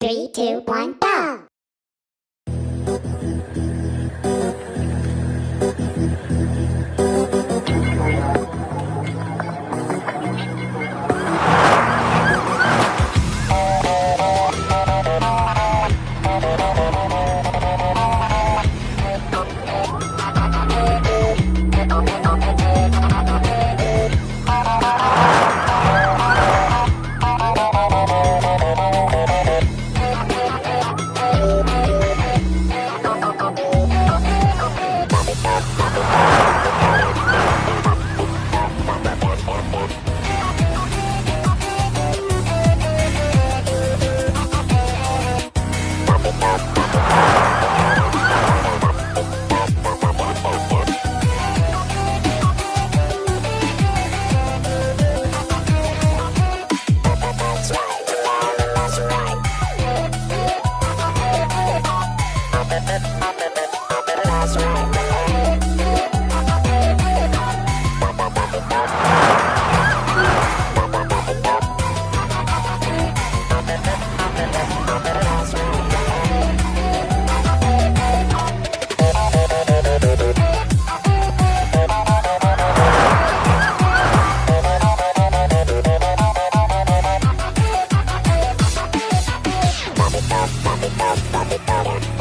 Three, two, one, go! Bye. mama, mama, mama.